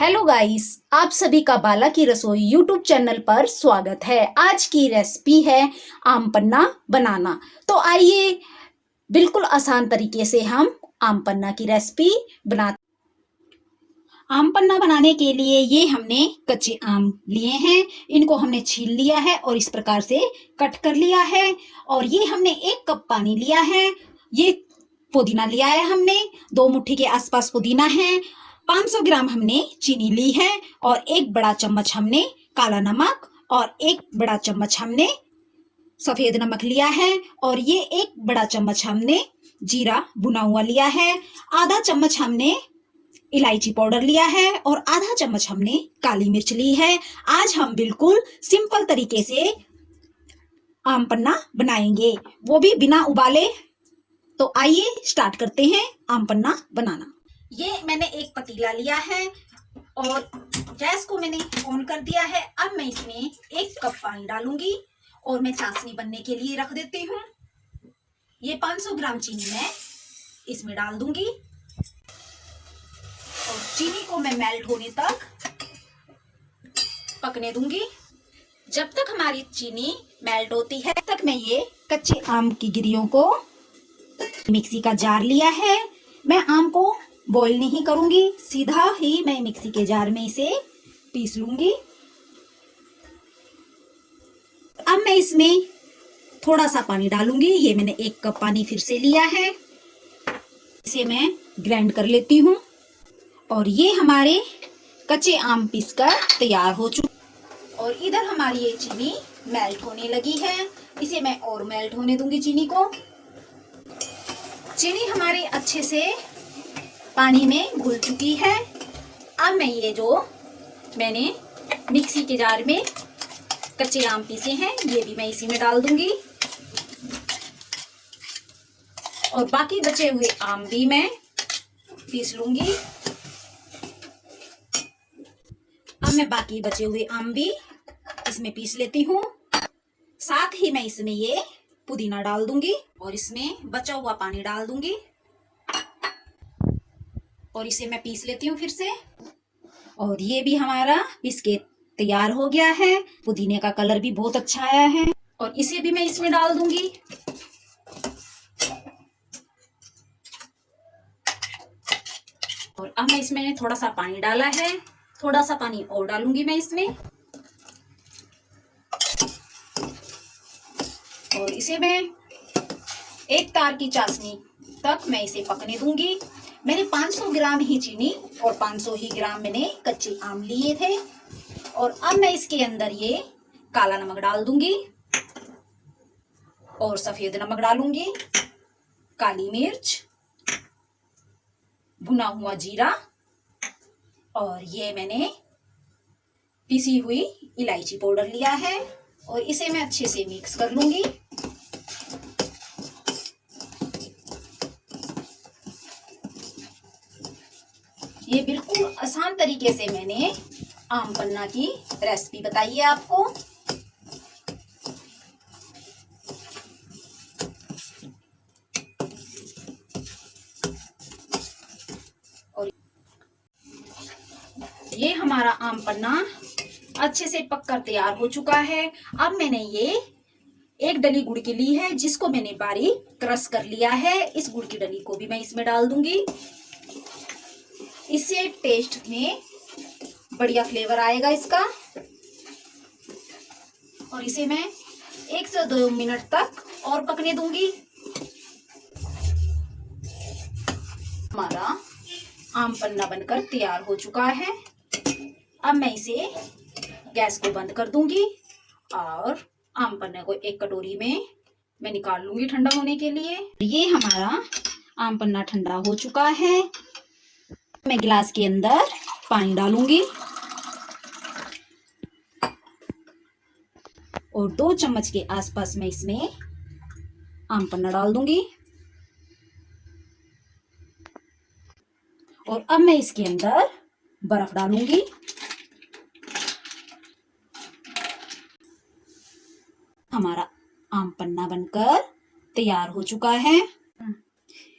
Hello guys आप सभी का बाला की रसोई यूट्यूब चैनल पर स्वागत है। आज की रेसिपी है आम पन्ना बनाना। तो आइए बिल्कुल आसान तरीके से हम आम पन्ना की रेसिपी बना आम पन्ना बनाने के लिए ये हमने कच्चे आम लिए हैं। इनको हमने छील लिया है और इस प्रकार से कट कर लिया है। और ये हमने एक कप पानी लिया है। ये पुदीना लिया है हमने। दो मुट्ठी के आसपास पुदीना है। 500 ग्राम हमने चीनी ली है और एक बड़ा चम्मच हमने काला नमक और एक बड़ा चम्मच हमने सफ़ेद नमक लिया है और ये एक बड़ा चम्मच हमने जीरा बुना हुआ लिया है। आधा चम्मच हमने इलायची पाउडर लिया है और आधा चम्मच हमने काली मिर्च ली है। आज हम बिल्कुल सिंपल तरीके से आम पन्ना बनाएँगे। वो भी बिना उबाले। तो आइए स्टार्ट करते हैं आम पन्ना बनाना। ये मैंने एक पतीला लिया है और गैस को मैंने ऑन कर दिया है। अब मैं इसमें एक कप पानी डालूँगी और मैं चाशनी बनने के लिए रख देती हूँ। ये 500 ग्राम चीनी मैं इसमें डाल दूँगी। और चीनी को मैं मेल्ट होने तक पकने दूँगी। जब तक हमारी चीनी मेल्ट होती है तक मैं ये कच्चे आम की गिरियों को मिक्सी का जार लिया है। मैं आम को बॉईल नहीं करूँगी, सीधा ही मैं मिक्सी के जार में इसे पीस लूँगी। अब मैं इसमें थोड़ा सा पानी डालूँगी, ये मैंने एक कप पानी फिर से लिया है। इसे मैं ग्राइंड कर लेती हूँ। और ये हमारे कच्चे आम पीस कर तैयार हो चुके और इधर हमारी ये चीनी मेल्ट होने लगी है। इसे मैं और मेल्ट होने दूँगी चीनी को। चीनी हमारी अच्छे से पानी में घुल चुकी है। अब मैं ये जो मैंने मिक्सी के जार में कच्चे आम पीसे हैं, ये भी मैं इसी में डाल दूँगी। और बाकी बचे हुए आम भी मैं पीस लूँगी। अब मैं बाकी बचे हुए आम भी इसमें पीस लेती हूँ। साथ ही मैं इसमें ये पुदीना डाल दूँगी और इसमें बचा हुआ पानी डाल दूँगी। और इसे मैं पीस लेती हूँ फिर से। और ये भी हमारा पीस के तैयार हो गया है। पुदीने का कलर भी बहुत अच्छा आया है। और इसे भी मैं इसमें डाल दूँगी। और अब मैं इसमें थोड़ा सा पानी डाला है। थोड़ा सा पानी और डालूँगी मैं इसमें। और इसे मैं एक तार की चाशनी तक मैं इसे पकने दूँगी। मैंने 500 ग्राम ही चीनी और 500 ही ग्राम मैंने कच्चे आम लिए थे। और अब मैं इसके अंदर ये काला नमक डाल दूँगी और सफ़ेद नमक डालूँगी, काली मिर्च, भुना हुआ जीरा और ये मैंने पिसी हुई इलायची पाउडर लिया है और इसे मैं अच्छे से मिक्स कर लूँगी। ये बिल्कुल आसान तरीके से मैंने आम पन्ना की रेसिपी बताई है आपको। और ये हमारा आम पन्ना अच्छे से पककर तैयार हो चुका है। अब मैंने ये एक डली गुड़ की ली है, जिसको मैंने बारीक क्रश कर लिया है। इस गुड़ की डली को भी मैं इसमें डाल दूँगी। इससे टेस्ट में बढ़िया फ्लेवर आएगा इसका। और इसे मैं एक से दो मिनट तक और पकने दूँगी। हमारा आम पन्ना बनकर तैयार हो चुका है। अब मैं इसे गैस को बंद कर दूँगी और आम पन्ने को एक कटोरी में मैं निकाल लूँगी ठंडा होने के लिए। ये हमारा आम पन्ना ठंडा हो चुका है। मैं गिलास के अंदर पानी डालूँगी। और दो चम्मच के आसपास मैं इसमें आम पन्ना डाल दूँगी। और अब मैं इसके अंदर बर्फ़ डालूँगी। हमारा आम पन्ना बनकर तैयार हो चुका है।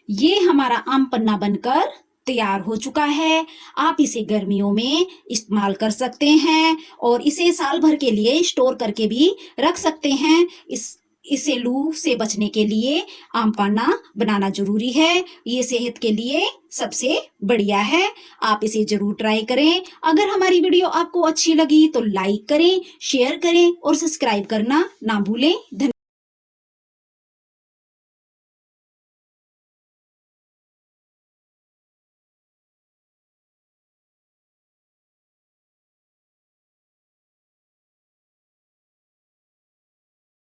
ये हमारा आम पन्ना बनकर तैयार हो चुका है। आप इसे गर्मियों में इस्तेमाल कर सकते हैं और इसे साल भर के लिए स्टोर करके भी रख सकते हैं। इस, इसे लू से बचने के लिए आम पाना बनाना ज़रूरी है। ये सेहत के लिए सबसे बढ़िया है। आप इसे ज़रूर ट्राई करें। अगर हमारी वीडियो आपको अच्छी लगी तो लाइक करें, शेयर करें और सब्सक्राइब करना ना भूलें। धन्यवाद